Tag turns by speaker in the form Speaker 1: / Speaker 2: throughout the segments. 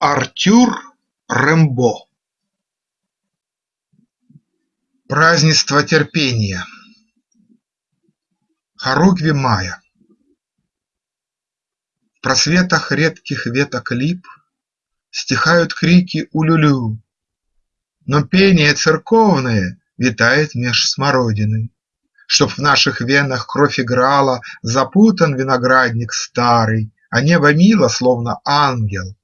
Speaker 1: Артюр Рембо Празднество терпения. Хоругви мая В просветах редких веток лип Стихают крики улюлю, Но пение церковное витает меж смородины. Чтоб в наших венах кровь играла, Запутан виноградник старый, А небо мило, словно ангел,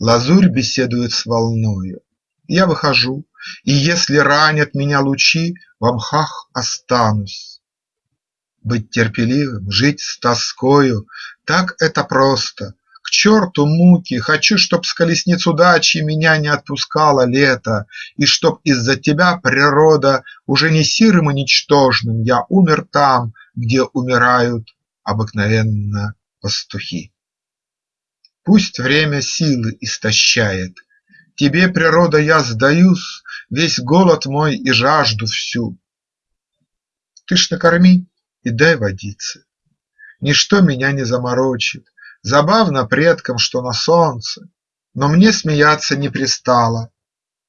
Speaker 1: Лазурь беседует с волною. Я выхожу, и если ранят меня лучи, В мхах останусь. Быть терпеливым, жить с тоскою – Так это просто. К черту муки, Хочу, чтоб с колесниц удачи Меня не отпускало лето, И чтоб из-за тебя, природа, Уже не сирым и ничтожным Я умер там, где умирают Обыкновенно пастухи. Пусть время силы истощает. Тебе, природа, я сдаюсь, Весь голод мой и жажду всю. Ты ж накорми и дай водиться. Ничто меня не заморочит. Забавно предкам, что на солнце, Но мне смеяться не пристало,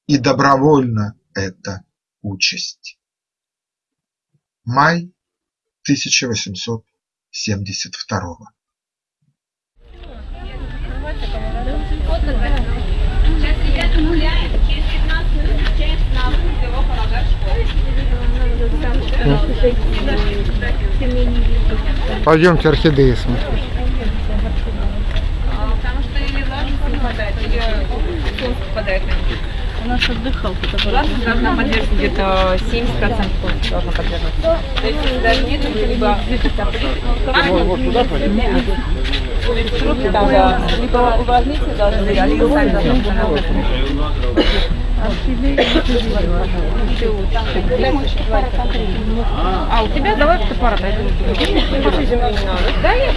Speaker 1: И добровольно это участь. Май 1872
Speaker 2: Сейчас ребята гуляем, через 15 минут встречаемся на выходе его полагать школу.
Speaker 3: Пойдемте орхидеи смотреть.
Speaker 2: Потому что или влажности не хватает, или солнце попадает на них.
Speaker 4: У нас отдыхалка такая.
Speaker 2: Влажность должна поддерживать где-то 70% должна поддерживать. То есть если даже нет, либо
Speaker 3: Вот туда пойдем.
Speaker 2: Трубки там, да, либо увлажнитель должен быть, либо сами должны. А у тебя давай фотоаппарат. Да, я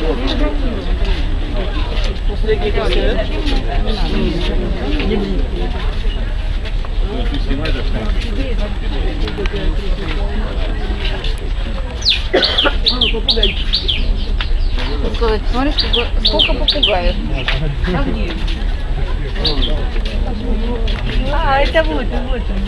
Speaker 2: сказать, смотри, сколько попугаев. А, это вот, вот он.